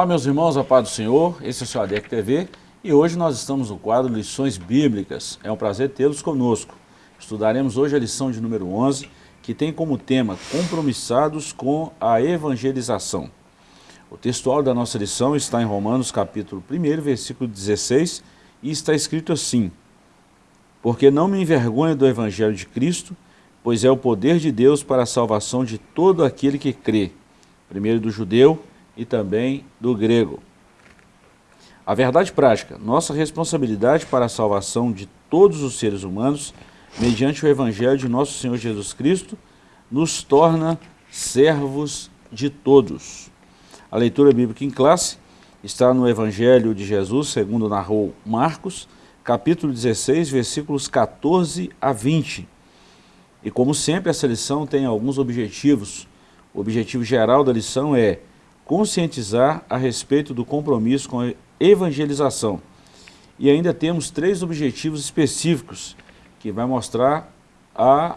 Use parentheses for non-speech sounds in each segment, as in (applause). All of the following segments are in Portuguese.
Olá meus irmãos, a paz do Senhor, esse é o seu ADEC TV e hoje nós estamos no quadro Lições Bíblicas. É um prazer tê-los conosco. Estudaremos hoje a lição de número 11, que tem como tema Compromissados com a Evangelização. O textual da nossa lição está em Romanos capítulo 1, versículo 16 e está escrito assim Porque não me envergonho do Evangelho de Cristo, pois é o poder de Deus para a salvação de todo aquele que crê, primeiro do judeu e também do grego. A verdade prática, nossa responsabilidade para a salvação de todos os seres humanos, mediante o Evangelho de nosso Senhor Jesus Cristo, nos torna servos de todos. A leitura bíblica em classe está no Evangelho de Jesus, segundo narrou Marcos, capítulo 16, versículos 14 a 20. E como sempre, essa lição tem alguns objetivos. O objetivo geral da lição é conscientizar a respeito do compromisso com a evangelização. E ainda temos três objetivos específicos, que vai mostrar a,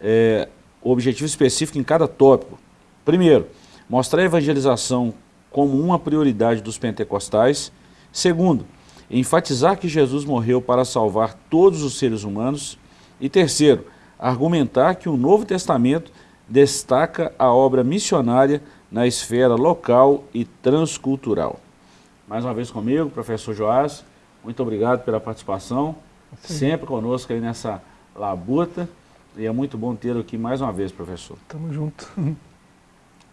é, o objetivo específico em cada tópico. Primeiro, mostrar a evangelização como uma prioridade dos pentecostais. Segundo, enfatizar que Jesus morreu para salvar todos os seres humanos. E terceiro, argumentar que o Novo Testamento destaca a obra missionária na esfera local e transcultural. Mais uma vez comigo, professor Joás, muito obrigado pela participação, Sim. sempre conosco aí nessa labuta, e é muito bom tê-lo aqui mais uma vez, professor. Tamo junto. (laughs)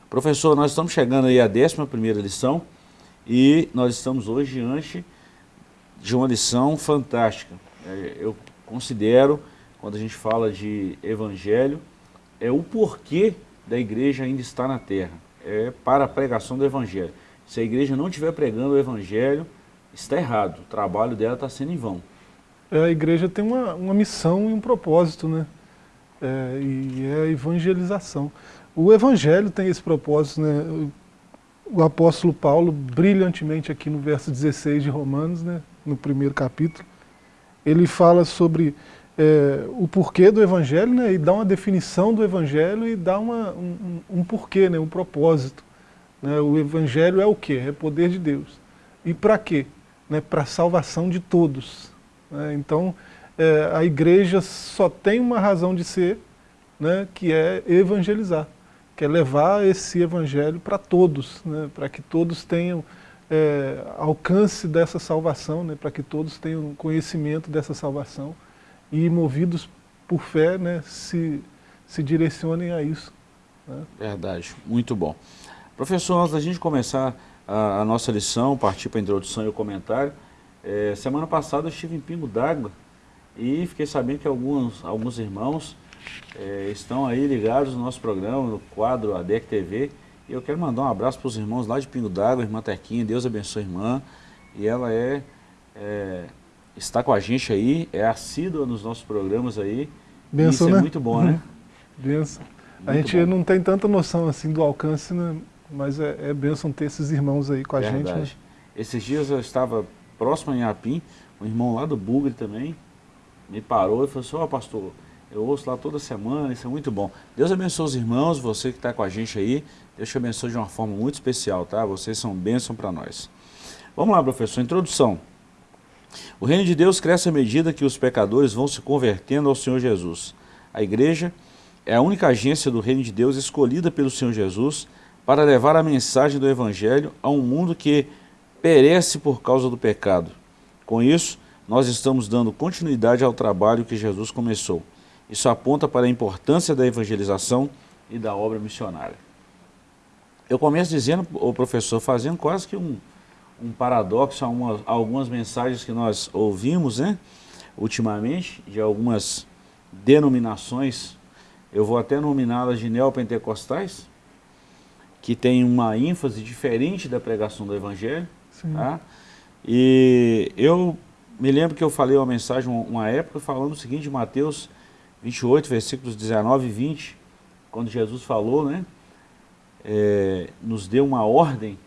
Professor, nós estamos chegando aí à 11ª lição, e nós estamos hoje diante de uma lição fantástica. É, eu considero quando a gente fala de evangelho, é o porquê da igreja ainda estar na terra. É para a pregação do evangelho. Se a igreja não estiver pregando o evangelho, está errado. O trabalho dela está sendo em vão. É, a igreja tem uma, uma missão e um propósito, né? É, e é a evangelização. O evangelho tem esse propósito, né? O apóstolo Paulo, brilhantemente aqui no verso 16 de Romanos, né? no primeiro capítulo, ele fala sobre é, o porquê do Evangelho, né, e dá uma definição do Evangelho e dá uma, um, um porquê, né, um propósito. Né, o Evangelho é o quê? É poder de Deus. E para quê? Né, para a salvação de todos. Né, então, é, a igreja só tem uma razão de ser, né, que é evangelizar, que é levar esse evangelho para todos, né, para que todos tenham é, alcance dessa salvação, né, para que todos tenham conhecimento dessa salvação e movidos por fé, né, se, se direcionem a isso. Né? Verdade, muito bom. Professor, antes da gente começar a, a nossa lição, partir para a introdução e o comentário, é, semana passada eu estive em Pingo d'Água e fiquei sabendo que alguns, alguns irmãos é, estão aí ligados no nosso programa, no quadro ADEC TV, e eu quero mandar um abraço para os irmãos lá de Pingo d'Água, irmã Tequinha, Deus abençoe a irmã, e ela é, é está com a gente aí, é assídua nos nossos programas aí. Benção, isso é né? muito bom, né? Benção. a gente bom. não tem tanta noção assim do alcance, né? mas é, é benção ter esses irmãos aí com a Verdade. gente. Né? Esses dias eu estava próximo em Apim, um irmão lá do Bugre também, me parou e falou assim, ó oh, pastor, eu ouço lá toda semana, isso é muito bom. Deus abençoe os irmãos, você que está com a gente aí, Deus te abençoe de uma forma muito especial, tá? Vocês são bênção para nós. Vamos lá, professor, introdução. O reino de Deus cresce à medida que os pecadores vão se convertendo ao Senhor Jesus. A igreja é a única agência do reino de Deus escolhida pelo Senhor Jesus para levar a mensagem do Evangelho a um mundo que perece por causa do pecado. Com isso, nós estamos dando continuidade ao trabalho que Jesus começou. Isso aponta para a importância da evangelização e da obra missionária. Eu começo dizendo, o professor, fazendo quase que um, um paradoxo a, uma, a algumas mensagens que nós ouvimos, né, ultimamente, de algumas denominações, eu vou até nominá-las de neopentecostais, que tem uma ênfase diferente da pregação do Evangelho. Tá? E eu me lembro que eu falei uma mensagem uma época falando o seguinte Mateus 28, versículos 19 e 20, quando Jesus falou, né, é, nos deu uma ordem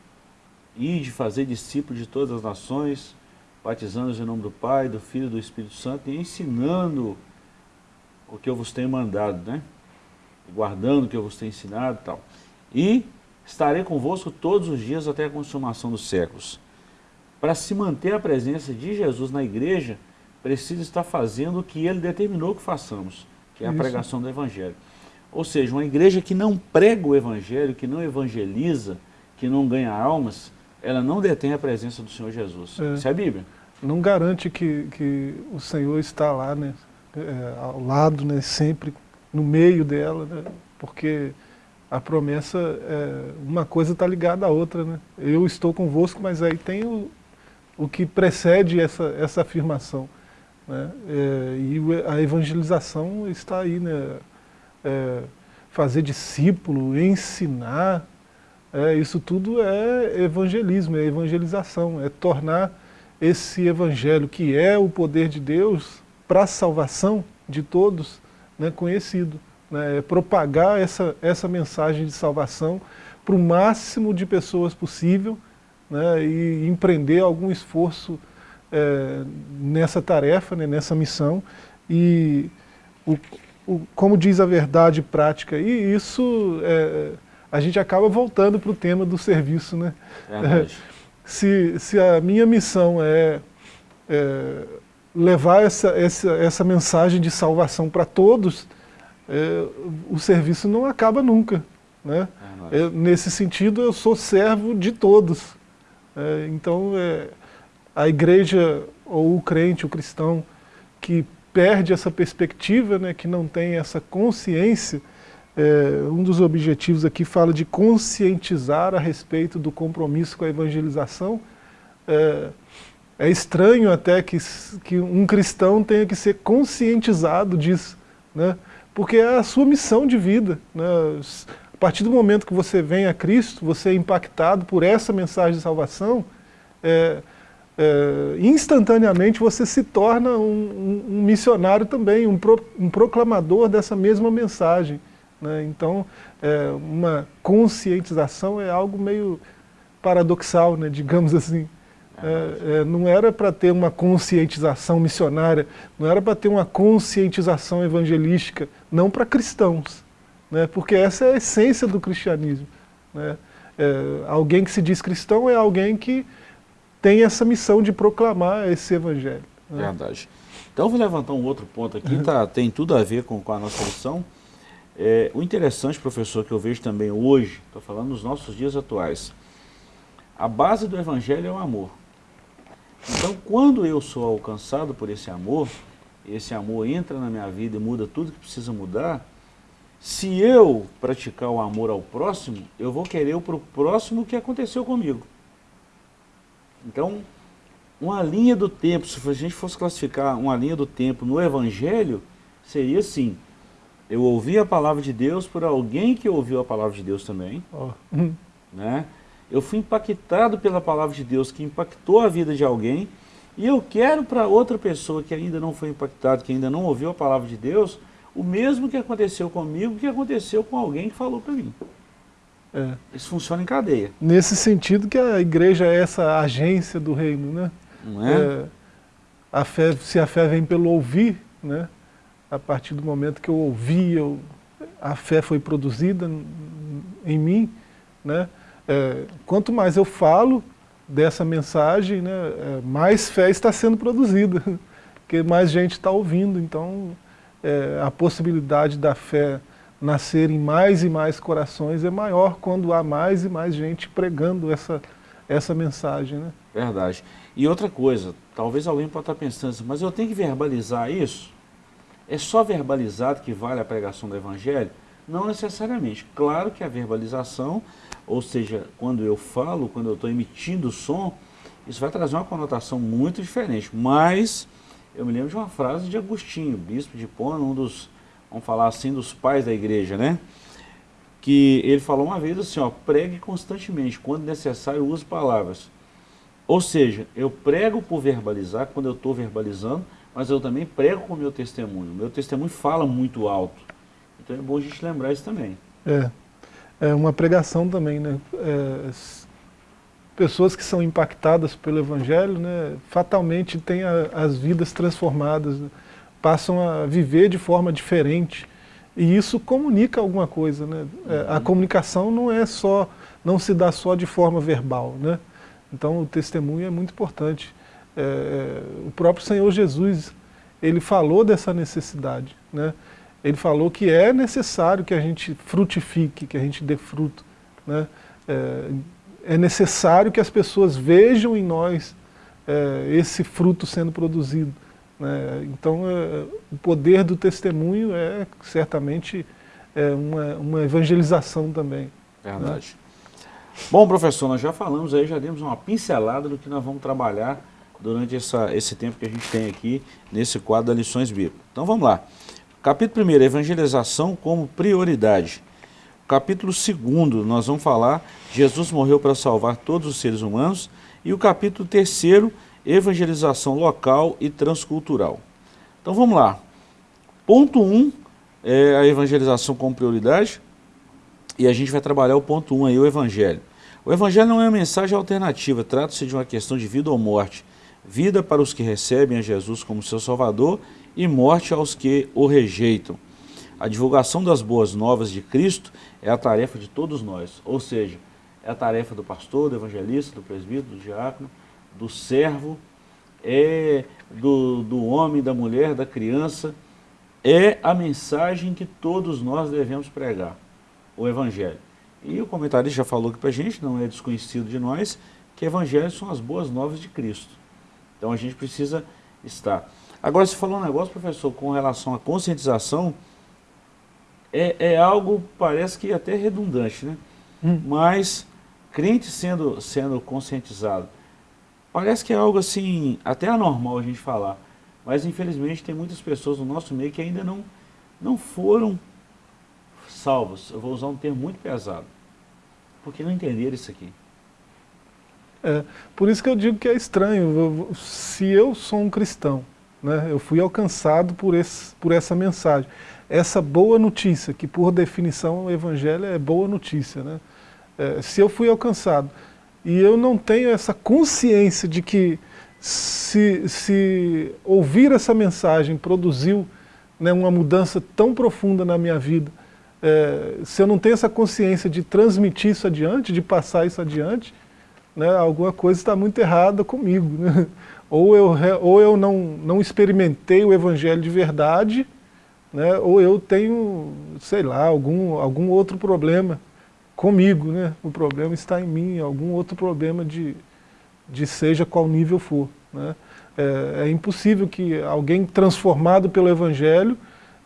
e de fazer discípulos de todas as nações, batizando-os em nome do Pai, do Filho e do Espírito Santo e ensinando o que eu vos tenho mandado, né? Guardando o que eu vos tenho ensinado e tal. E estarei convosco todos os dias até a consumação dos séculos. Para se manter a presença de Jesus na igreja, precisa estar fazendo o que ele determinou que façamos, que é a Isso. pregação do Evangelho. Ou seja, uma igreja que não prega o Evangelho, que não evangeliza, que não ganha almas, ela não detém a presença do Senhor Jesus. É. Isso é a Bíblia. Não garante que, que o Senhor está lá, né, é, ao lado, né, sempre no meio dela, né, porque a promessa, é, uma coisa está ligada à outra. Né? Eu estou convosco, mas aí tem o, o que precede essa, essa afirmação. Né? É, e a evangelização está aí, né? É, fazer discípulo, ensinar, é, isso tudo é evangelismo, é evangelização, é tornar esse evangelho que é o poder de Deus para a salvação de todos né, conhecido. Né, é propagar essa, essa mensagem de salvação para o máximo de pessoas possível né, e empreender algum esforço é, nessa tarefa, né, nessa missão. E, o, o, como diz a verdade prática, e isso é, a gente acaba voltando para o tema do serviço. Né? É, (laughs) se, se a minha missão é, é levar essa, essa, essa mensagem de salvação para todos, é, o serviço não acaba nunca. Né? É, nesse sentido, eu sou servo de todos. É, então, é, a igreja, ou o crente, o cristão, que perde essa perspectiva, né, que não tem essa consciência, é, um dos objetivos aqui fala de conscientizar a respeito do compromisso com a evangelização. É, é estranho até que, que um cristão tenha que ser conscientizado disso, né? porque é a sua missão de vida. Né? A partir do momento que você vem a Cristo, você é impactado por essa mensagem de salvação, é, é, instantaneamente você se torna um, um, um missionário também, um, pro, um proclamador dessa mesma mensagem. Né? Então, é, uma conscientização é algo meio paradoxal, né? digamos assim. É, é, não era para ter uma conscientização missionária, não era para ter uma conscientização evangelística, não para cristãos, né? porque essa é a essência do cristianismo. Né? É, alguém que se diz cristão é alguém que tem essa missão de proclamar esse evangelho. Né? Verdade. Então vou levantar um outro ponto aqui, tá, (laughs) tem tudo a ver com, com a nossa lição, é, o interessante, professor, que eu vejo também hoje, estou falando nos nossos dias atuais, a base do evangelho é o amor. Então, quando eu sou alcançado por esse amor, esse amor entra na minha vida e muda tudo que precisa mudar, se eu praticar o amor ao próximo, eu vou querer para o próximo o que aconteceu comigo. Então, uma linha do tempo, se a gente fosse classificar uma linha do tempo no Evangelho, seria assim, eu ouvi a palavra de Deus por alguém que ouviu a palavra de Deus também. Oh. Né? Eu fui impactado pela palavra de Deus que impactou a vida de alguém e eu quero para outra pessoa que ainda não foi impactada, que ainda não ouviu a palavra de Deus, o mesmo que aconteceu comigo, que aconteceu com alguém que falou para mim. É. Isso funciona em cadeia. Nesse sentido que a igreja é essa agência do reino, né? Não é? é a fé, se a fé vem pelo ouvir, né? A partir do momento que eu ouvi, eu, a fé foi produzida em mim, né? É, quanto mais eu falo dessa mensagem, né, é, mais fé está sendo produzida, (laughs) porque mais gente está ouvindo, então é, a possibilidade da fé nascer em mais e mais corações é maior quando há mais e mais gente pregando essa, essa mensagem. Né? Verdade. E outra coisa, talvez alguém possa estar pensando assim, mas eu tenho que verbalizar isso? É só verbalizado que vale a pregação do Evangelho? Não necessariamente. Claro que a verbalização, ou seja, quando eu falo, quando eu estou emitindo som, isso vai trazer uma conotação muito diferente. Mas eu me lembro de uma frase de Agostinho, bispo de Pona, um dos, vamos falar assim, dos pais da igreja, né? Que ele falou uma vez assim, ó, pregue constantemente, quando necessário use palavras. Ou seja, eu prego por verbalizar, quando eu estou verbalizando, mas eu também prego com o meu testemunho. O meu testemunho fala muito alto. Então é bom a gente lembrar isso também. É, é uma pregação também, né? É, pessoas que são impactadas pelo Evangelho, né, fatalmente têm a, as vidas transformadas, né? passam a viver de forma diferente. E isso comunica alguma coisa. Né? É, a uhum. comunicação não é só não se dá só de forma verbal. Né? Então o testemunho é muito importante. É, é, o próprio Senhor Jesus, ele falou dessa necessidade. Né? Ele falou que é necessário que a gente frutifique, que a gente dê fruto. Né? É, é necessário que as pessoas vejam em nós é, esse fruto sendo produzido. Né? Então, é, o poder do testemunho é certamente é uma, uma evangelização também. Né? Verdade. Né? Bom, professor, nós já falamos aí, já demos uma pincelada do que nós vamos trabalhar durante essa, esse tempo que a gente tem aqui nesse quadro da Lições Bíblicas. Então vamos lá. Capítulo 1, evangelização como prioridade. Capítulo 2, nós vamos falar, Jesus morreu para salvar todos os seres humanos. E o capítulo 3, evangelização local e transcultural. Então vamos lá. Ponto 1 um é a evangelização como prioridade. E a gente vai trabalhar o ponto 1 um aí, o evangelho. O evangelho não é uma mensagem alternativa, trata-se de uma questão de vida ou morte. Vida para os que recebem a Jesus como seu salvador e morte aos que o rejeitam. A divulgação das boas novas de Cristo é a tarefa de todos nós, ou seja, é a tarefa do pastor, do evangelista, do presbítero, do diácono, do servo, é do, do homem, da mulher, da criança, é a mensagem que todos nós devemos pregar, o evangelho. E o comentarista já falou aqui para a gente, não é desconhecido de nós, que evangelhos são as boas novas de Cristo. Então a gente precisa estar. Agora, você falou um negócio, professor, com relação à conscientização, é, é algo, parece que até redundante, né? Hum. Mas, crente sendo, sendo conscientizado, parece que é algo assim, até anormal a gente falar. Mas, infelizmente, tem muitas pessoas no nosso meio que ainda não, não foram salvos. Eu vou usar um termo muito pesado. Porque não entenderam isso aqui. É, por isso que eu digo que é estranho. Se eu sou um cristão, né, eu fui alcançado por, esse, por essa mensagem essa boa notícia, que por definição o evangelho é boa notícia. Né? É, se eu fui alcançado e eu não tenho essa consciência de que se, se ouvir essa mensagem produziu né, uma mudança tão profunda na minha vida, é, se eu não tenho essa consciência de transmitir isso adiante, de passar isso adiante, né, alguma coisa está muito errada comigo. Né? Ou eu, ou eu não, não experimentei o evangelho de verdade, né, ou eu tenho, sei lá, algum, algum outro problema comigo, né? o problema está em mim, algum outro problema de, de seja qual nível for. Né? É, é impossível que alguém transformado pelo Evangelho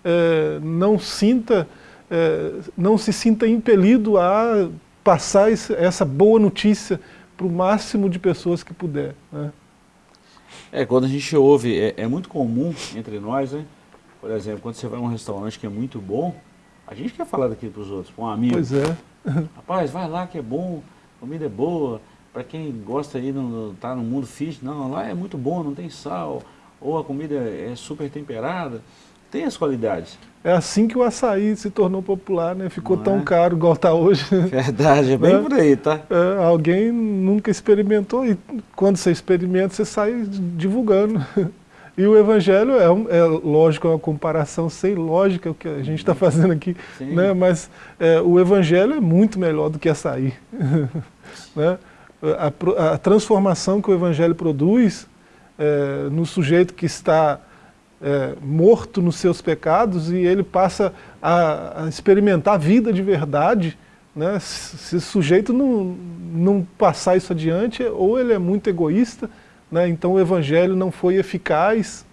é, não sinta, é, não se sinta impelido a passar essa boa notícia para o máximo de pessoas que puder. Né? É, quando a gente ouve, é, é muito comum entre nós, né? Por exemplo, quando você vai a um restaurante que é muito bom, a gente quer falar daquilo para os outros, para um amigo. Pois é. Rapaz, vai lá que é bom, comida é boa, para quem gosta aí, no, tá no mundo fitness, não, lá é muito bom, não tem sal, ou a comida é super temperada, tem as qualidades. É assim que o açaí se tornou popular, né? Ficou não tão é? caro igual está hoje. (laughs) Verdade, é bem é, por aí, tá? É, alguém nunca experimentou e quando você experimenta, você sai divulgando. (laughs) E o Evangelho é, é lógico, é uma comparação sem lógica o que a gente está fazendo aqui, né? mas é, o Evangelho é muito melhor do que açaí. (laughs) né? a, a, transformação que o Evangelho produz é, no sujeito que está é, morto nos seus pecados e ele passa a, a experimentar a vida de verdade, né? se, o sujeito não, não passar isso adiante, ou ele é muito egoísta, né? então o evangelho não foi eficaz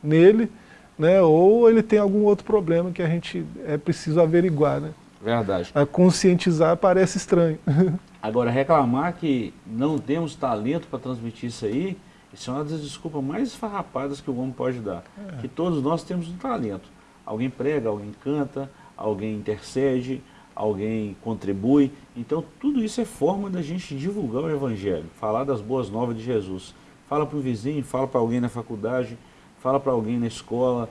nele, né? ou ele tem algum outro problema que a gente é preciso averiguar. Né? Verdade. A conscientizar parece estranho. (laughs) Agora, reclamar que não temos talento para transmitir isso aí, isso é uma das desculpas mais esfarrapadas que o homem pode dar. É. Que todos nós temos um talento. Alguém prega, alguém canta, alguém intercede, alguém contribui. Então, tudo isso é forma da gente divulgar o Evangelho, falar das boas novas de Jesus. Fala para o vizinho, fala para alguém na faculdade, fala para alguém na escola,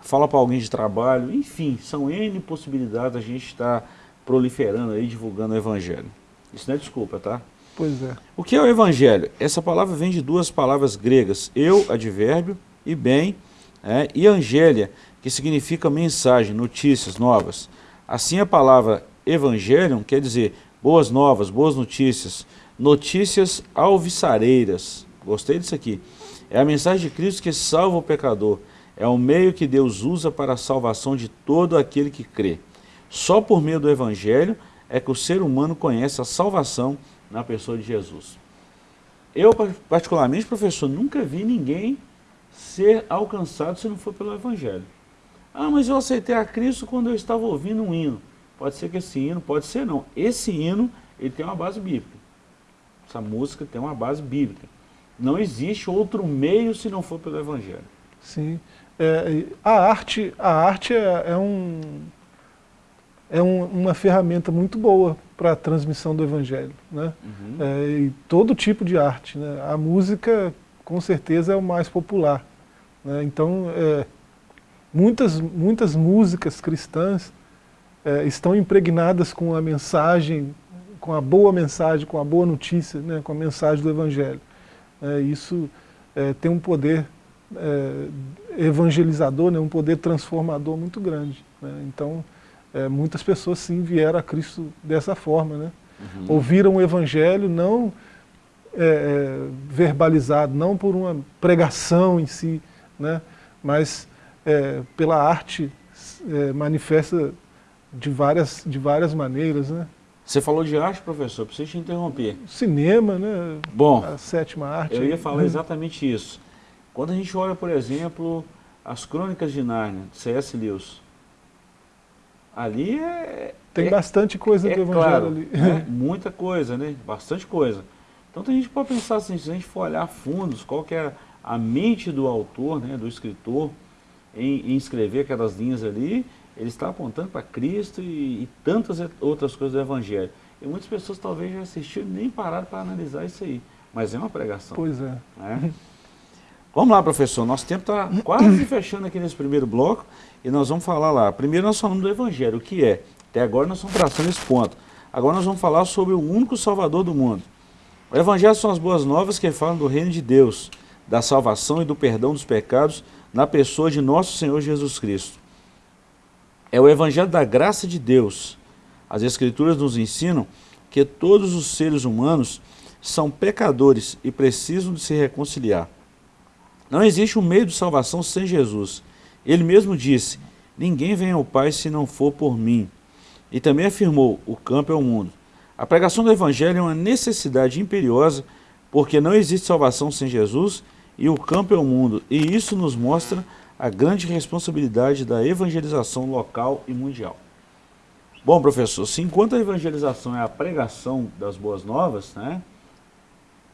fala para alguém de trabalho, enfim, são N possibilidades da gente estar proliferando aí, divulgando o Evangelho. Isso não é desculpa, tá? Pois é. O que é o Evangelho? Essa palavra vem de duas palavras gregas, eu, advérbio, e bem, é, e angélia, que significa mensagem, notícias, novas. Assim a palavra evangelion quer dizer boas novas, boas notícias, notícias alvissareiras. Gostei disso aqui. É a mensagem de Cristo que salva o pecador. É o meio que Deus usa para a salvação de todo aquele que crê. Só por meio do Evangelho é que o ser humano conhece a salvação na pessoa de Jesus. Eu, particularmente, professor, nunca vi ninguém ser alcançado se não for pelo Evangelho. Ah, mas eu aceitei a Cristo quando eu estava ouvindo um hino. Pode ser que esse hino, pode ser não. Esse hino, ele tem uma base bíblica. Essa música tem uma base bíblica. Não existe outro meio se não for pelo Evangelho. Sim. É, a arte, a arte é, é um, é um, uma ferramenta muito boa para a transmissão do Evangelho. Né? Uhum. É, e todo tipo de arte. Né? A música, com certeza, é o mais popular. Né? Então, é, muitas, muitas músicas cristãs é, estão impregnadas com a mensagem, com a boa mensagem, com a boa notícia, né? com a mensagem do Evangelho. É, isso é, tem um poder é, evangelizador, né? um poder transformador muito grande. Né? Então, é, muitas pessoas sim vieram a Cristo dessa forma, né? Uhum. Ouviram o Evangelho não é, é, verbalizado, não por uma pregação em si, né? mas é, pela arte é, manifesta de várias, de várias maneiras. Né? Você falou de arte, professor, preciso te interromper. Cinema, né? Bom, a sétima arte. Eu ia falar (laughs) exatamente isso. Quando a gente olha, por exemplo, as Crônicas de Nárnia, C.S. Lewis, ali é... Tem é, bastante coisa é do Evangelho claro, ali. Né? (laughs) Muita coisa, né? Bastante coisa. Então a gente pode pensar assim, se a gente for olhar fundos, qual que é a mente do autor, né, do escritor, em, em escrever aquelas linhas ali, ele está apontando para Cristo e, e, tantas outras coisas do Evangelho. E muitas pessoas talvez já assistiram nem pararam para analisar isso aí. Mas é uma pregação. Pois é. Né? Vamos lá, professor. Nosso tempo está quase fechando aqui nesse primeiro bloco e nós vamos falar lá. Primeiro nós falamos do Evangelho, o que é. Até agora nós estamos traçando esse ponto. Agora nós vamos falar sobre o único Salvador do mundo. O Evangelho são as boas novas que falam do reino de Deus, da salvação e do perdão dos pecados na pessoa de nosso Senhor Jesus Cristo. É o Evangelho da graça de Deus. As Escrituras nos ensinam que todos os seres humanos são pecadores e precisam de se reconciliar. Não existe um meio de salvação sem Jesus. Ele mesmo disse, ninguém vem ao Pai se não for por mim. E também afirmou, o campo é o mundo. A pregação do Evangelho é uma necessidade imperiosa, porque não existe salvação sem Jesus e o campo é o mundo. E isso nos mostra a grande responsabilidade da evangelização local e mundial. Bom, professor, se enquanto a evangelização é a pregação das boas novas, né,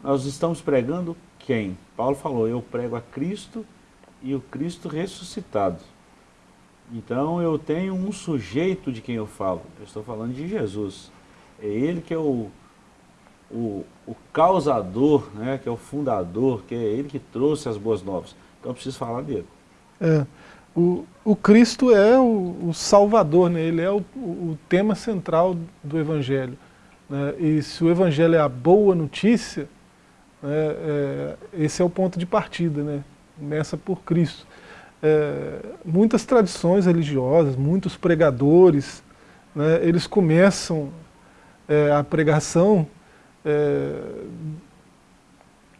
nós estamos pregando quem? Paulo falou, eu prego a Cristo e o Cristo ressuscitado. Então eu tenho um sujeito de quem eu falo, eu estou falando de Jesus. É ele que é o, o, o causador, né, que é o fundador, que é ele que trouxe as boas novas. Então eu preciso falar dele. É, o, o Cristo é o, o Salvador, né? ele é o, o tema central do Evangelho. Né? E se o Evangelho é a boa notícia, é, é, esse é o ponto de partida, né? começa por Cristo. É, muitas tradições religiosas, muitos pregadores, né, eles começam é, a pregação é,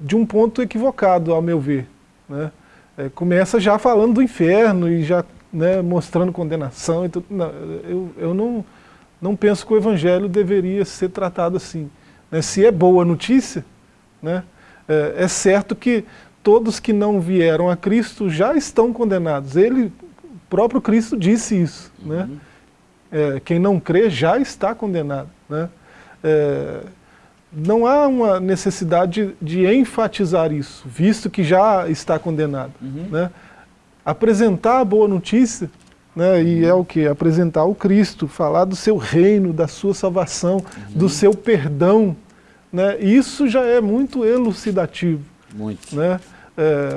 de um ponto equivocado, ao meu ver. Né? É, começa já falando do inferno e já né, mostrando condenação. E tudo. Não, eu eu não, não penso que o evangelho deveria ser tratado assim. Né? Se é boa notícia, né? É, é certo que todos que não vieram a Cristo já estão condenados. Ele, o próprio Cristo disse isso. Né? Uhum. Né? É, quem não crê já está condenado. Né? É, não há uma necessidade de, de, enfatizar isso, visto que já está condenado. Uhum. Né? Apresentar a boa notícia, né, e uhum. é o que? Apresentar o Cristo, falar do seu reino, da sua salvação, uhum. do seu perdão, né? Isso já é muito elucidativo. Muito. Né? É,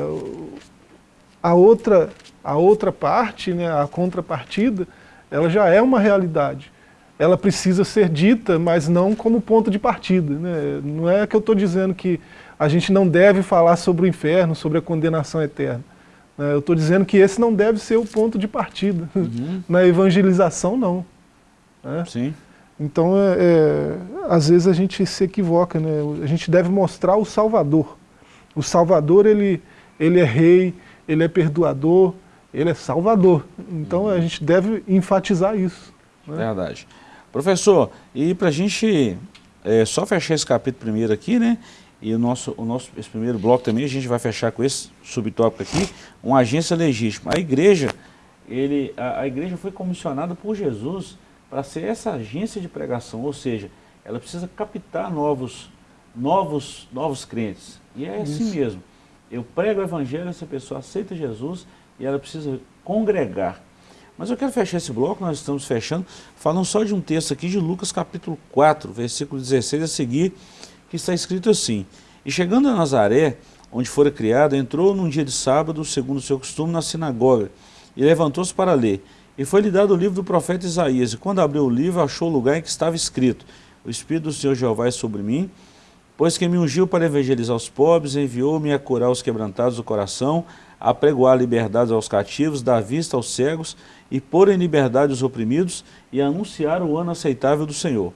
a, outra, a outra parte, né, a contrapartida, ela já é uma realidade. Ela precisa ser dita, mas não como ponto de partida. Né? Não é que eu estou dizendo que a gente não deve falar sobre o inferno, sobre a condenação eterna. Né? Eu estou dizendo que esse não deve ser o ponto de partida. Uhum. (laughs) Na evangelização, não. Né? Sim. Então, é, é, às vezes a gente se equivoca, né? a gente deve mostrar o Salvador. O Salvador, ele, ele é rei, ele é perdoador, ele é salvador. Então a gente deve enfatizar isso. Né? Verdade. Professor, e para a gente é, só fechar esse capítulo primeiro aqui, né? E o nosso, o nosso esse primeiro bloco também, a gente vai fechar com esse subtópico aqui, uma agência legítima. A igreja, ele, a, a igreja foi comissionada por Jesus para ser essa agência de pregação, ou seja, ela precisa captar novos, novos, novos crentes. E é assim Isso. mesmo. Eu prego o evangelho, essa pessoa aceita Jesus e ela precisa congregar. Mas eu quero fechar esse bloco, nós estamos fechando, falando só de um texto aqui de Lucas capítulo 4, versículo 16 a seguir, que está escrito assim, E chegando a Nazaré, onde fora criado, entrou num dia de sábado, segundo o seu costume, na sinagoga, e levantou-se para ler. E foi-lhe dado o livro do profeta Isaías, e quando abriu o livro, achou o lugar em que estava escrito, O Espírito do Senhor Jeová é sobre mim, pois que me ungiu para evangelizar os pobres, enviou-me a curar os quebrantados do coração, a pregoar liberdade aos cativos, dar vista aos cegos, e pôr em liberdade os oprimidos, e anunciar o ano aceitável do Senhor.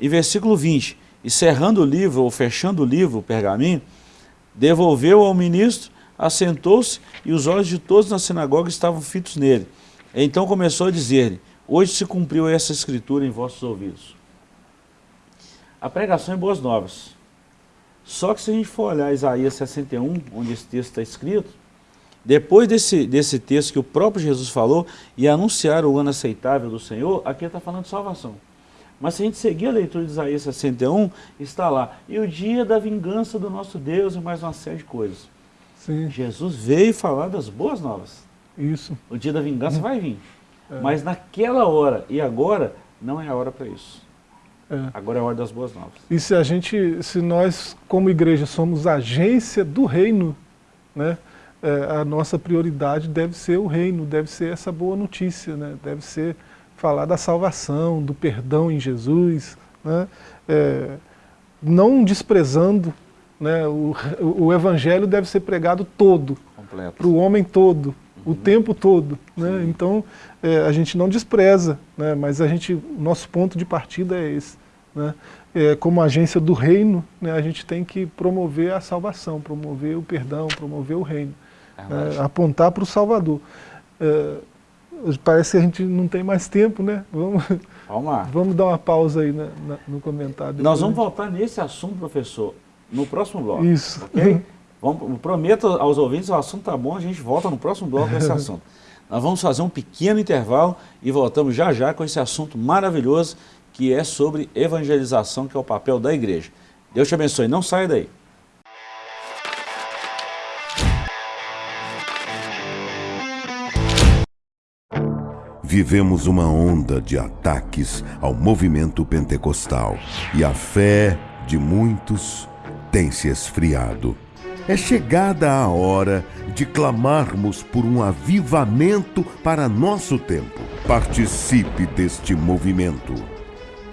E versículo 20, e cerrando o livro, ou fechando o livro, o pergaminho, devolveu ao ministro, assentou-se, e os olhos de todos na sinagoga estavam fitos nele. Então começou a dizer-lhe, hoje se cumpriu essa escritura em vossos ouvidos. A pregação é boas novas. Só que se a gente for olhar Isaías 61, onde esse texto está escrito, depois desse, desse texto que o próprio Jesus falou, e anunciar o ano aceitável do Senhor, aqui está falando de salvação. Mas se a gente seguir a leitura de Isaías 61, está lá, e o dia da vingança do nosso Deus e mais uma série de coisas. Sim. Jesus veio falar das boas novas. Isso. O dia da vingança vai vir. É. Mas naquela hora e agora, não é a hora para isso. É. Agora é a hora das boas novas. E se a gente, se nós como igreja somos agência do reino, né? é, a nossa prioridade deve ser o reino, deve ser essa boa notícia, né? deve ser falar da salvação, do perdão em Jesus, né? é, não desprezando, né? o, o evangelho deve ser pregado todo, para o homem todo, uhum. O tempo todo. Né? Então, é, a gente não despreza, né? mas a gente, nosso ponto de partida é esse. Né? É, como agência do reino, né, a gente tem que promover a salvação, promover o perdão, promover o reino é, apontar para o Salvador. É, parece que a gente não tem mais tempo, né? Vamos, vamos (laughs) dar uma pausa aí na, na, no comentário. Nós vamos voltar nesse assunto, professor, no próximo bloco. Isso. Okay? (laughs) Vamos, prometo aos ouvintes, o assunto tá bom, a gente volta no próximo bloco com esse (laughs) assunto. Nós vamos fazer um pequeno intervalo e voltamos já já com esse assunto maravilhoso que é sobre evangelização, que é o papel da igreja. Deus te abençoe, não saia daí. Vivemos uma onda de ataques ao movimento pentecostal e a fé de muitos tem se esfriado. É chegada a hora de clamarmos por um avivamento para nosso tempo. Participe deste movimento.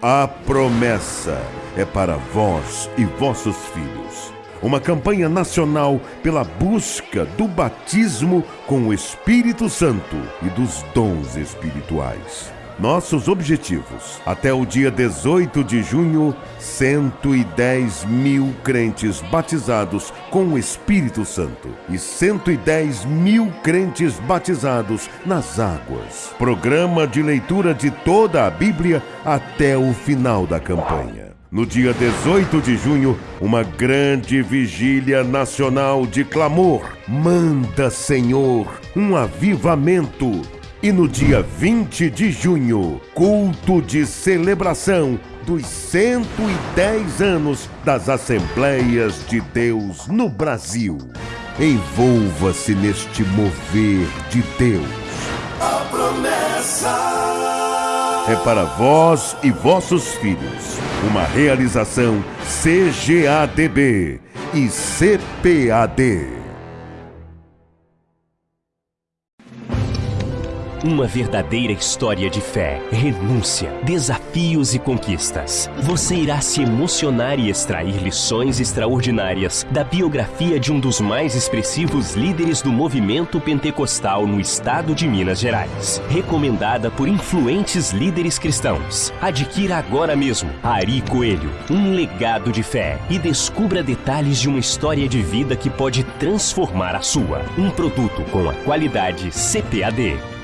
A promessa é para vós e vossos filhos uma campanha nacional pela busca do batismo com o Espírito Santo e dos dons espirituais. Nossos objetivos. Até o dia 18 de junho, 110 mil crentes batizados com o Espírito Santo e 110 mil crentes batizados nas águas. Programa de leitura de toda a Bíblia até o final da campanha. No dia 18 de junho, uma grande vigília nacional de clamor. Manda, Senhor, um avivamento. E no dia 20 de junho, culto de celebração dos 110 anos das Assembleias de Deus no Brasil. Envolva-se neste mover de Deus. A promessa é para vós e vossos filhos. Uma realização CGADB e CPAD. Uma verdadeira história de fé, renúncia, desafios e conquistas. Você irá se emocionar e extrair lições extraordinárias da biografia de um dos mais expressivos líderes do movimento pentecostal no estado de Minas Gerais. Recomendada por influentes líderes cristãos. Adquira agora mesmo Ari Coelho, um legado de fé e descubra detalhes de uma história de vida que pode transformar a sua. Um produto com a qualidade CPAD.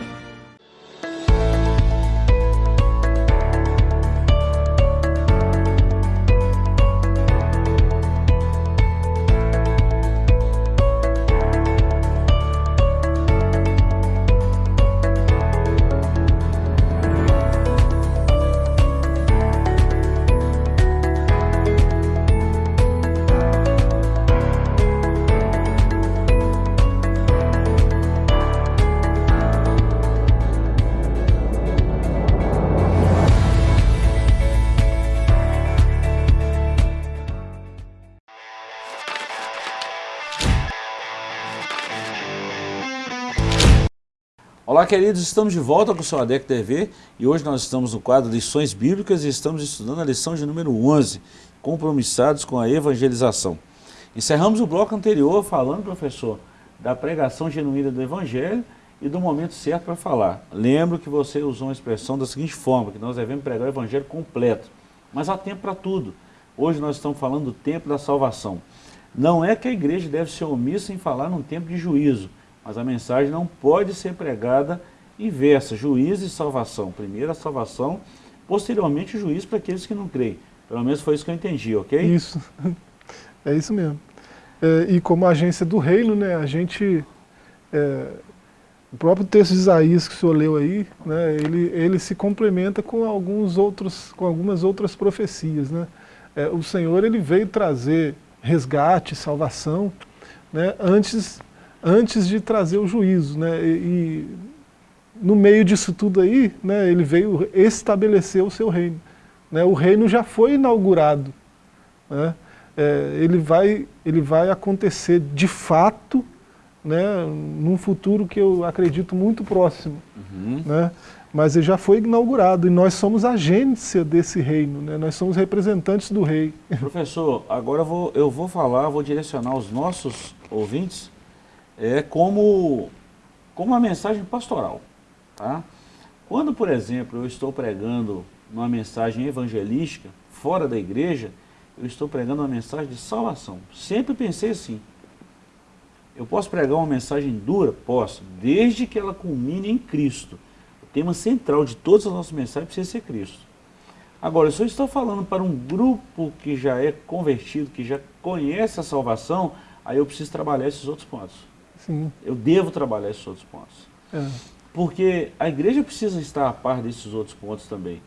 Olá queridos, estamos de volta com o seu ADEC TV e hoje nós estamos no quadro Lições Bíblicas e estamos estudando a lição de número 11, Compromissados com a Evangelização. Encerramos o bloco anterior falando, professor, da pregação genuína do Evangelho e do momento certo para falar. Lembro que você usou uma expressão da seguinte forma, que nós devemos pregar o Evangelho completo, mas há tempo para tudo. Hoje nós estamos falando do tempo da salvação. Não é que a igreja deve ser omissa em falar num tempo de juízo, mas a mensagem não pode ser pregada inversa, juízo e salvação. Primeiro a salvação, posteriormente o juízo para aqueles que não creem. Pelo menos foi isso que eu entendi, ok? Isso, (laughs) é isso mesmo. É, e como agência do reino, né, a gente, é, o próprio texto de Isaías que o senhor leu aí, né, ele, ele se complementa com, alguns outros, com algumas outras profecias. Né? É, o Senhor ele veio trazer resgate, salvação, né, antes antes de trazer o juízo. Né? E, no meio disso tudo aí, né, ele veio estabelecer o seu reino. Né? O reino já foi inaugurado. Né? É, ele, vai, ele vai acontecer de fato né, num futuro que eu acredito muito próximo. Uhum. Né? Mas ele já foi inaugurado e nós somos agência desse reino, né? nós somos representantes do rei. Professor, agora eu vou, eu vou falar, vou direcionar os nossos ouvintes é como, como uma mensagem pastoral. Tá? Quando, por exemplo, eu estou pregando uma mensagem evangelística fora da igreja, eu estou pregando uma mensagem de salvação. Sempre pensei assim. Eu posso pregar uma mensagem dura? Posso, desde que ela culmine em Cristo. O tema central de todas as nossas mensagens precisa ser Cristo. Agora, se eu estou falando para um grupo que já é convertido, que já conhece a salvação, aí eu preciso trabalhar esses outros pontos. Sim. Eu devo trabalhar esses outros pontos. É. Porque a igreja precisa estar a par desses outros pontos também.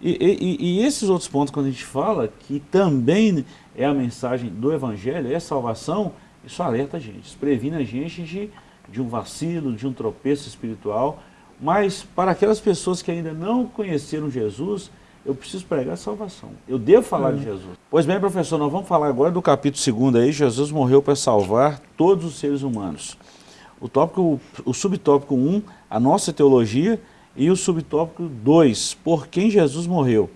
E, e, e, esses outros pontos, quando a gente fala que também é a mensagem do Evangelho, é salvação, isso alerta a gente, isso previne a gente de, de um vacilo, de um tropeço espiritual. Mas para aquelas pessoas que ainda não conheceram Jesus, eu preciso pregar a salvação. Eu devo falar de Jesus. Pois bem, professor, nós vamos falar agora do capítulo 2 aí, Jesus morreu para salvar todos os seres humanos. O, tópico, o subtópico 1, um, a nossa teologia, e o subtópico 2, por quem Jesus morreu.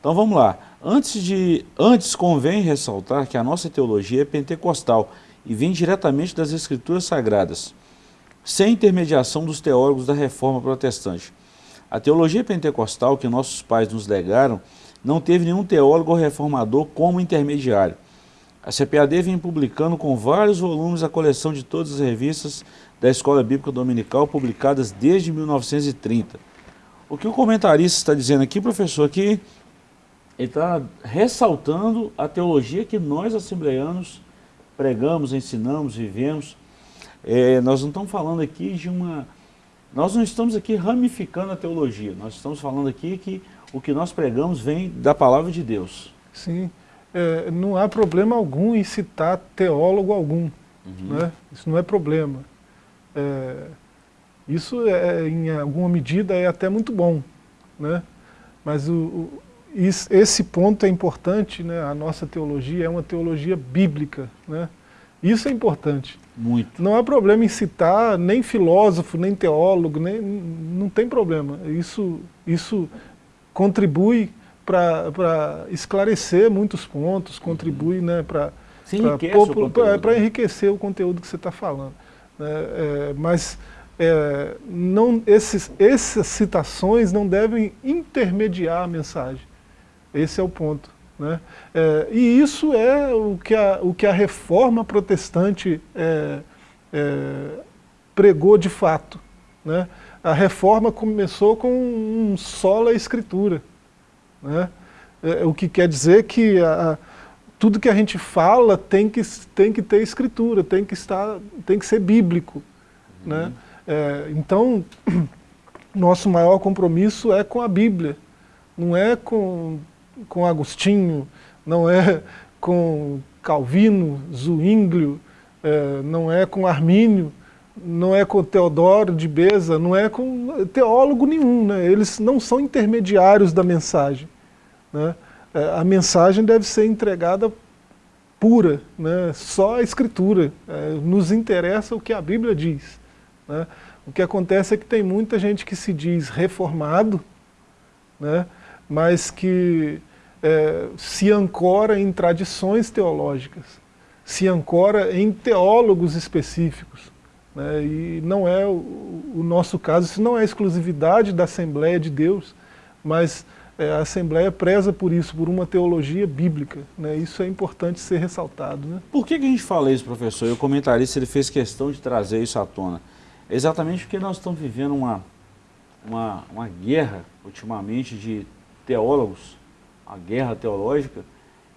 Então vamos lá. Antes, de, antes convém ressaltar que a nossa teologia é pentecostal e vem diretamente das escrituras sagradas, sem intermediação dos teólogos da reforma protestante. A teologia pentecostal que nossos pais nos legaram não teve nenhum teólogo ou reformador como intermediário. A CPAD vem publicando com vários volumes a coleção de todas as revistas da Escola Bíblica Dominical publicadas desde 1930. O que o comentarista está dizendo aqui, professor, é que ele está ressaltando a teologia que nós, assembleanos, pregamos, ensinamos, vivemos. É, nós não estamos falando aqui de uma... Nós não estamos aqui ramificando a teologia, nós estamos falando aqui que o que nós pregamos vem da palavra de Deus. Sim é, não há problema algum em citar teólogo algum. Uhum. Né? Isso não é problema. É, isso, é, em alguma medida, é até muito bom. Né? Mas o, o, esse ponto é importante, né? a nossa teologia é uma teologia bíblica. Né? Isso é importante. Muito. Não há problema em citar nem filósofo, nem teólogo, nem, não tem problema. Isso, isso contribui para esclarecer muitos pontos, contribui né, para enriquecer o conteúdo que você está falando. Né, é, mas é, não, esses, essas citações não devem intermediar a mensagem. Esse é o ponto. Né? É, e isso é o que a, o que a reforma protestante é, é, pregou de fato. Né? A reforma começou com um sola escritura. Né? É, o que quer dizer que a, tudo que a gente fala tem que, tem que ter escritura, tem que, estar, tem que ser bíblico. Né? Uhum. Né? Então, (clears throat) nosso maior compromisso é com a Bíblia, não é com, com Agostinho, não é com Calvino, Zwinglio, é, não é com Armínio, não é com Teodoro de Beza, não é com teólogo nenhum, né? eles não são intermediários da mensagem. Né? É, a mensagem deve ser entregada pura, né? só a Escritura. É, nos interessa o que a Bíblia diz. Né? O que acontece é que tem muita gente que se diz reformado, né? Mas que é, se ancora em tradições teológicas, se ancora em teólogos específicos. Né? E não é o, o, nosso caso, isso não é exclusividade da Assembleia de Deus, mas é, a Assembleia preza por isso, por uma teologia bíblica. Né? Isso é importante ser ressaltado. Né? Por que, que a gente fala isso, professor? E o comentarista ele fez questão de trazer isso à tona. Exatamente porque nós estamos vivendo uma, uma, uma guerra, ultimamente, de teólogos, a guerra teológica,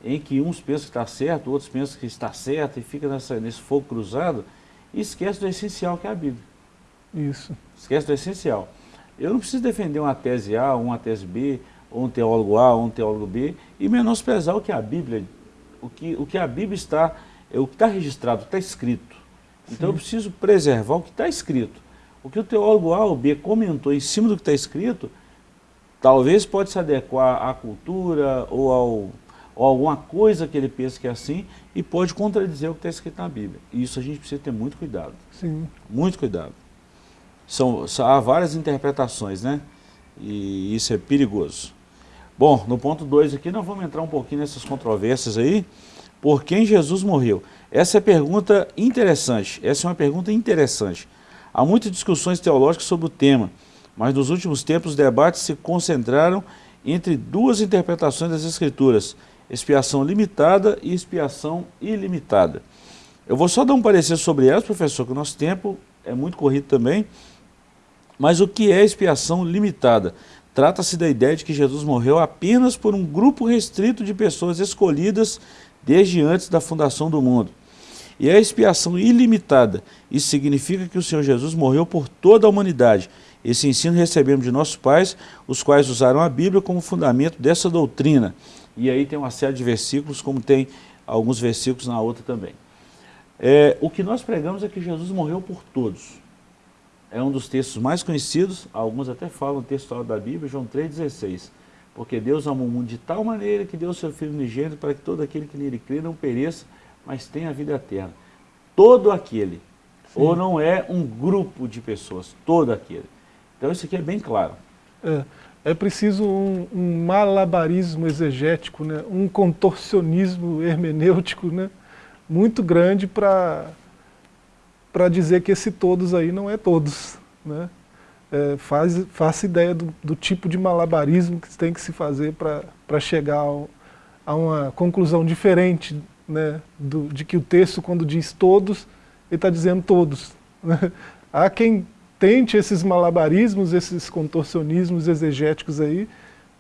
em que uns pensam que está certo, outros pensam que está certo, e fica nessa, nesse fogo cruzado, e esquece do essencial que é a Bíblia. Isso. Esquece do essencial. Eu não preciso defender uma tese A, uma tese B, ou um teólogo A, ou um teólogo B, e menosprezar o que a Bíblia, o que, o que a Bíblia está, é o que está registrado, está escrito. Então Sim. eu preciso preservar o que está escrito. O que o teólogo A ou B comentou em cima do que está escrito, talvez pode se adequar à cultura ou, ao, ou alguma coisa que ele pensa que é assim e pode contradizer o que está escrito na Bíblia. E isso a gente precisa ter muito cuidado. Sim. Muito cuidado. São, há várias interpretações, né? E isso é perigoso. Bom, no ponto 2 aqui nós vamos entrar um pouquinho nessas controvérsias aí. Por quem Jesus morreu? Essa é pergunta interessante, essa é uma pergunta interessante. Há muitas discussões teológicas sobre o tema, mas nos últimos tempos os debates se concentraram entre duas interpretações das Escrituras, expiação limitada e expiação ilimitada. Eu vou só dar um parecer sobre elas, professor, que o nosso tempo é muito corrido também. Mas o que é expiação limitada? Trata-se da ideia de que Jesus morreu apenas por um grupo restrito de pessoas escolhidas desde antes da fundação do mundo e a expiação ilimitada. Isso significa que o Senhor Jesus morreu por toda a humanidade. Esse ensino recebemos de nossos pais, os quais usaram a Bíblia como fundamento dessa doutrina. E aí tem uma série de versículos, como tem alguns versículos na outra também. É, o que nós pregamos é que Jesus morreu por todos. É um dos textos mais conhecidos, alguns até falam texto da Bíblia, João 3,16. Porque Deus amou o mundo de tal maneira que deu o seu Filho unigênito para que todo aquele que nele crê não pereça, mas tem a vida eterna. Todo aquele, Sim. ou não é um grupo de pessoas, todo aquele. Então isso aqui é bem claro. É, é preciso um, um, malabarismo exegético, né? um contorcionismo hermenêutico né? muito grande para dizer que esse todos aí não é todos. Né? É, faz, faça ideia do, do, tipo de malabarismo que tem que se fazer para chegar ao, a uma conclusão diferente né, do, de que o texto, quando diz todos, ele está dizendo todos. Né? Há quem tente esses malabarismos, esses contorcionismos exegéticos aí,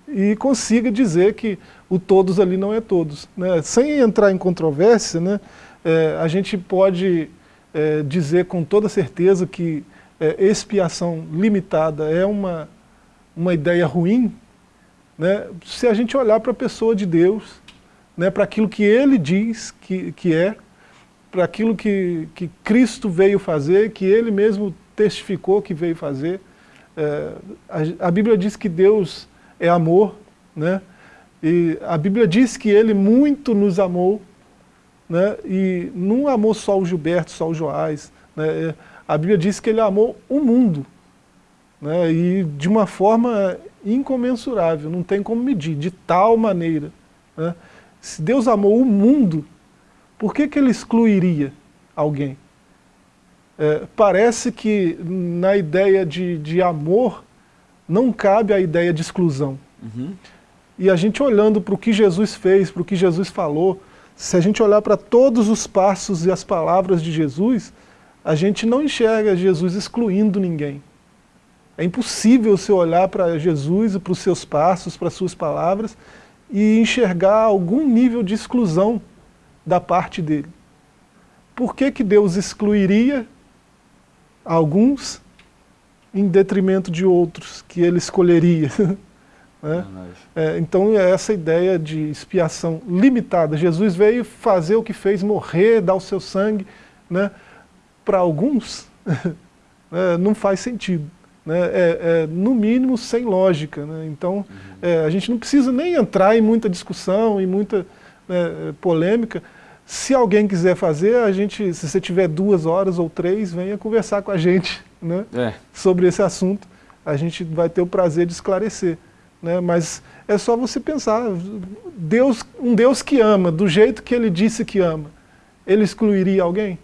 e consiga dizer que o todos ali não é todos. Né? Sem entrar em controvérsia, né, é, a gente pode é, dizer com toda certeza que é, expiação limitada é uma, uma ideia ruim, né, se a gente olhar para a pessoa de Deus, né, para aquilo que ele diz que, que é, para aquilo que, que Cristo veio fazer, que ele mesmo testificou que veio fazer. É, a, a, Bíblia diz que Deus é amor, né? e a Bíblia diz que ele muito nos amou, né, e não amou só o Gilberto, só o Joás. Né, é, a Bíblia diz que ele amou o mundo, né, e de uma forma incomensurável, não tem como medir, de tal maneira. Né. Se Deus amou o mundo, por que, que ele excluiria alguém? É, parece que na ideia de, de amor não cabe a ideia de exclusão. Uhum. E a gente olhando para o que Jesus fez, para o que Jesus falou, se a gente olhar para todos os passos e as palavras de Jesus, a gente não enxerga Jesus excluindo ninguém. É impossível você olhar para Jesus e para os seus passos, para as suas palavras, e enxergar algum nível de exclusão da parte dele. Por que, que Deus excluiria alguns em detrimento de outros que ele escolheria? (laughs) Né? É, então é essa ideia de expiação limitada. Jesus veio fazer o que fez, morrer, dar o seu sangue. Né? Para alguns, (laughs) é, não faz sentido. Né? É, é, no mínimo sem lógica. Né? Então uhum. É, a gente não precisa nem entrar em muita discussão, em muita né, polêmica. Se alguém quiser fazer, a gente, se você tiver duas horas ou três, venha conversar com a gente né, é. sobre esse assunto. A gente vai ter o prazer de esclarecer. Né? Mas é só você pensar, Deus, um Deus que ama, do jeito que ele disse que ama, ele excluiria alguém?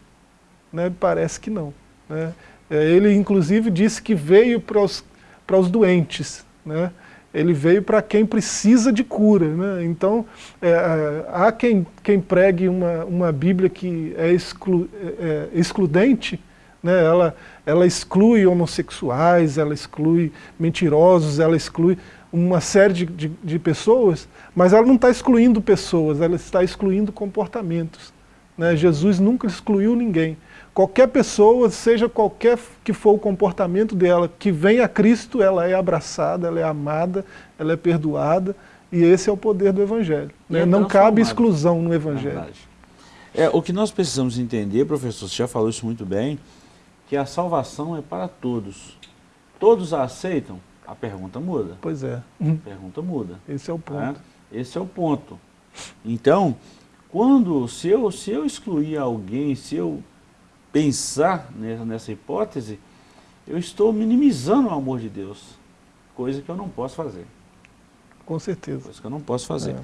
Né? Parece que não. Né? É, ele inclusive disse que veio para os, para os doentes, né? Ele veio para quem precisa de cura. Né? Então, é, é, há quem, quem pregue uma, uma Bíblia que é, exclu, é, é excludente, né? ela, ela exclui homossexuais, ela exclui mentirosos, ela exclui uma série de, de, de pessoas, mas ela não está excluindo pessoas, ela está excluindo comportamentos. Né? Jesus nunca excluiu ninguém. Qualquer pessoa, seja qualquer que for o comportamento dela, que vem a Cristo, ela é abraçada, ela é amada, ela é perdoada, e esse é o poder do Evangelho. Né? É não cabe exclusão no Evangelho. É, o que nós precisamos entender, professor, você já falou isso muito bem, que a salvação é para todos. Todos a aceitam? a pergunta muda. Pois é. A pergunta muda. Esse é o ponto. É? Esse é o ponto. Então, quando, se eu, se eu excluir alguém, se eu pensar nessa, hipótese, eu estou minimizando o amor de Deus, coisa que eu não posso fazer. Com certeza. Coisa que eu não posso fazer. É.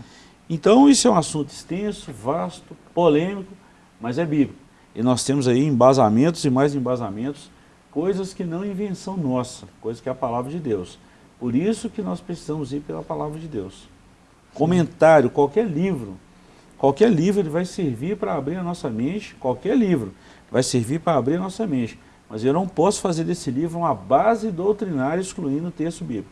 Então, isso é um assunto extenso, vasto, polêmico, mas é bíblico. E nós temos aí embasamentos e mais embasamentos coisas que não é invenção nossa, coisas que é a palavra de Deus. Por isso que nós precisamos ir pela palavra de Deus. Comentário, qualquer livro, qualquer livro ele vai servir para abrir a nossa mente, qualquer livro vai servir para abrir a nossa mente. Mas eu não posso fazer desse livro uma base doutrinária excluindo o texto bíblico.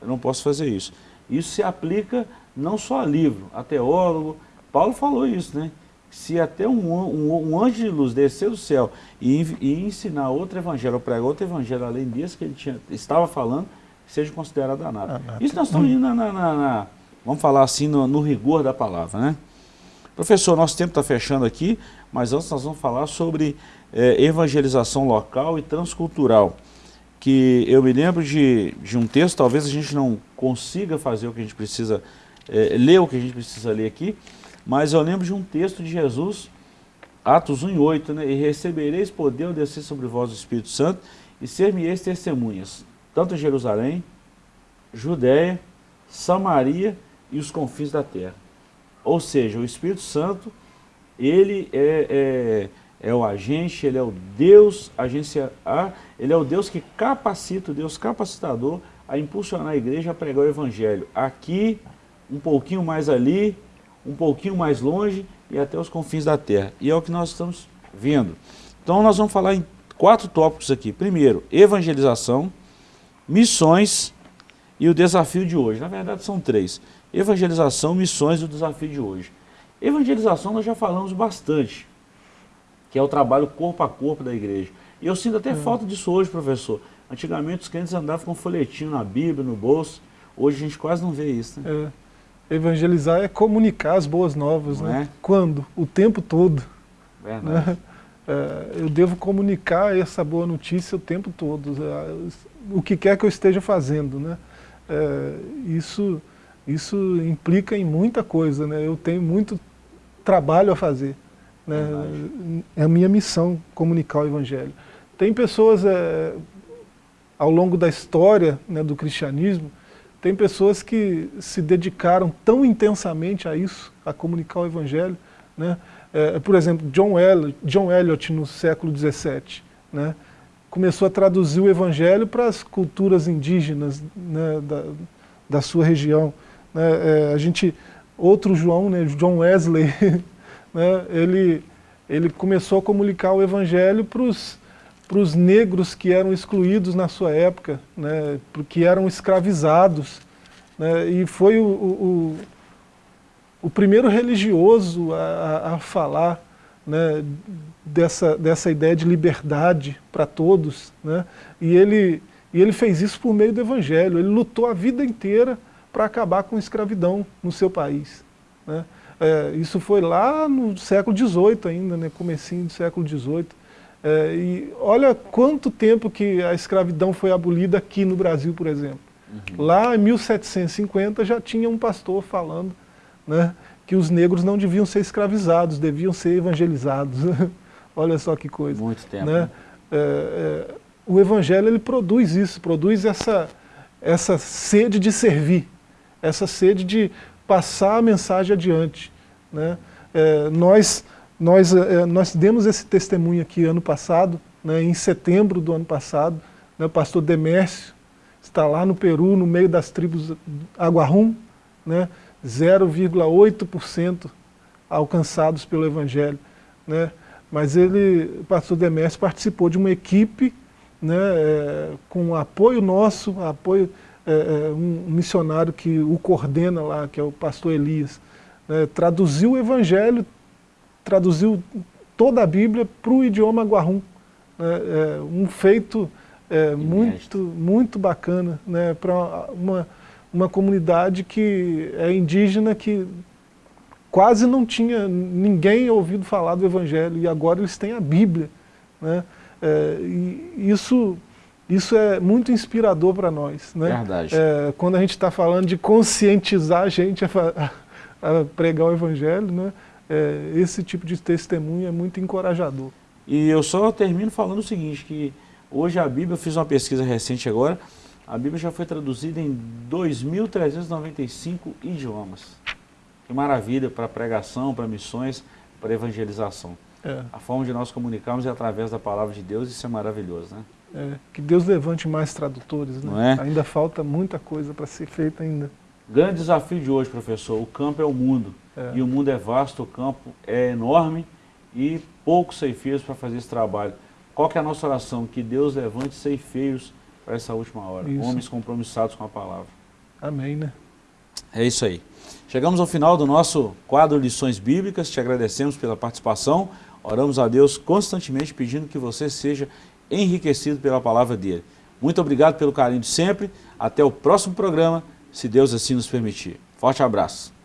Eu não posso fazer isso. Isso se aplica não só a livro, a teólogo. Paulo falou isso, né? se até um, um, um, anjo de luz descer do céu e, e, ensinar outro evangelho, ou pregar outro evangelho além desse que ele tinha, estava falando, seja considerado danado. Ah, Isso nós estamos indo na, na, na, vamos falar assim, no, no, rigor da palavra, né? Professor, nosso tempo está fechando aqui, mas antes nós vamos falar sobre é, evangelização local e transcultural, que eu me lembro de, de um texto, talvez a gente não consiga fazer o que a gente precisa, é, ler o que a gente precisa ler aqui, mas eu lembro de um texto de Jesus, Atos 1 e 8, né? E recebereis poder ao descer sobre vós o Espírito Santo e ser-me-eis testemunhas, tanto em Jerusalém, Judéia, Samaria e os confins da terra. Ou seja, o Espírito Santo, ele é, é, é o agente, ele é o Deus, agência A, ele é o Deus que capacita, o Deus capacitador a impulsionar a igreja a pregar o Evangelho. Aqui, um pouquinho mais ali, um pouquinho mais longe e até os confins da terra. E é o que nós estamos vendo. Então nós vamos falar em quatro tópicos aqui. Primeiro, evangelização, missões e o desafio de hoje. Na verdade são três. Evangelização, missões e o desafio de hoje. Evangelização nós já falamos bastante, que é o trabalho corpo a corpo da igreja. E eu sinto até hum. falta disso hoje, professor. Antigamente os crentes andavam com um folhetinho na Bíblia, no bolso. Hoje a gente quase não vê isso. Né? É. Evangelizar é comunicar as boas novas, né? É? Quando? O tempo todo. Verdade. Né? É, eu devo comunicar essa boa notícia o tempo todo, é, o que quer que eu esteja fazendo, né? É, isso, isso implica em muita coisa, né? Eu tenho muito trabalho a fazer, Né? É a minha missão comunicar o Evangelho. Tem pessoas, é, ao longo da história né, do cristianismo, tem pessoas que se dedicaram tão intensamente a isso, a comunicar o Evangelho. Né? É, por exemplo, John Eliot, John Eliot no século XVII, né? começou a traduzir o Evangelho para as culturas indígenas né, da, da sua região. Né? É, a gente, outro João, né, John Wesley, (laughs) né, ele, ele começou a comunicar o Evangelho para os negros que eram excluídos na sua época, né, que eram escravizados. Né, e foi o, o, o primeiro religioso a, a falar né, dessa, dessa ideia de liberdade para todos. Né, e, ele, e ele fez isso por meio do Evangelho. Ele lutou a vida inteira para acabar com a escravidão no seu país. Né. É, isso foi lá no século XVIII ainda, né, comecinho do século XVIII. É, e olha quanto tempo que a escravidão foi abolida aqui no Brasil, por exemplo. Uhum. Lá em 1750 já tinha um pastor falando né, que os negros não deviam ser escravizados, deviam ser evangelizados. (laughs) olha só que coisa. Muito tempo. Né? né? É, é, o evangelho ele produz isso, produz essa, essa sede de servir, essa sede de passar a mensagem adiante. Né? É, nós, nós, é, nós demos esse testemunho aqui ano passado, né, em setembro do ano passado, né, o pastor Demércio está lá no Peru, no meio das tribos Aguarum, né, 0,8% alcançados pelo Evangelho. Né, mas ele, o pastor Demércio participou de uma equipe né, é, com apoio nosso, apoio é, é, um missionário que o coordena lá, que é o pastor Elias, né, traduziu o Evangelho, traduziu toda a Bíblia para o idioma guarrum. Né, é, um feito é, muito, muito bacana né, para uma, uma comunidade que é indígena que quase não tinha ninguém ouvido falar do Evangelho e agora eles têm a Bíblia. Né, é, e isso isso é muito inspirador para nós. Né? Verdade. É, quando a gente está falando de conscientizar a gente a, a, a pregar o Evangelho, né? É, esse tipo de testemunho é muito encorajador. E eu só termino falando o seguinte, que hoje a Bíblia, eu fiz uma pesquisa recente agora, a Bíblia já foi traduzida em 2.395 idiomas. Que maravilha para pregação, para missões, para evangelização. É. A forma de nós comunicarmos é através da palavra de Deus, isso é maravilhoso, né? É, que Deus levante mais tradutores, né? É? Ainda falta muita coisa para ser feita ainda. Grande desafio de hoje, professor, o campo é o mundo. É. E o mundo é vasto, o campo é enorme e poucos ceifeiros para fazer esse trabalho. Qual que é a nossa oração? Que Deus levante ceifeiros para essa última hora. Isso. Homens compromissados com a palavra. Amém, né? É isso aí. Chegamos ao final do nosso quadro Lições Bíblicas. Te agradecemos pela participação. Oramos a Deus constantemente pedindo que você seja enriquecido pela palavra dele. Muito obrigado pelo carinho de sempre. Até o próximo programa, se Deus assim nos permitir. Forte abraço.